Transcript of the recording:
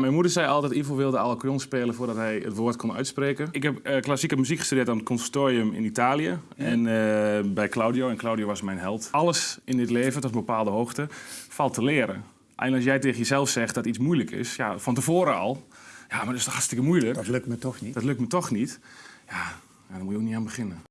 Mijn moeder zei altijd, Ivo wilde al spelen voordat hij het woord kon uitspreken. Ik heb eh, klassieke muziek gestudeerd aan het conservatorium in Italië. En eh, bij Claudio. En Claudio was mijn held. Alles in dit leven, tot een bepaalde hoogte, valt te leren. En als jij tegen jezelf zegt dat iets moeilijk is, ja, van tevoren al... Ja, maar dat is toch hartstikke moeilijk? Dat lukt me toch niet. Dat lukt me toch niet. Ja, ja, daar moet je ook niet aan beginnen.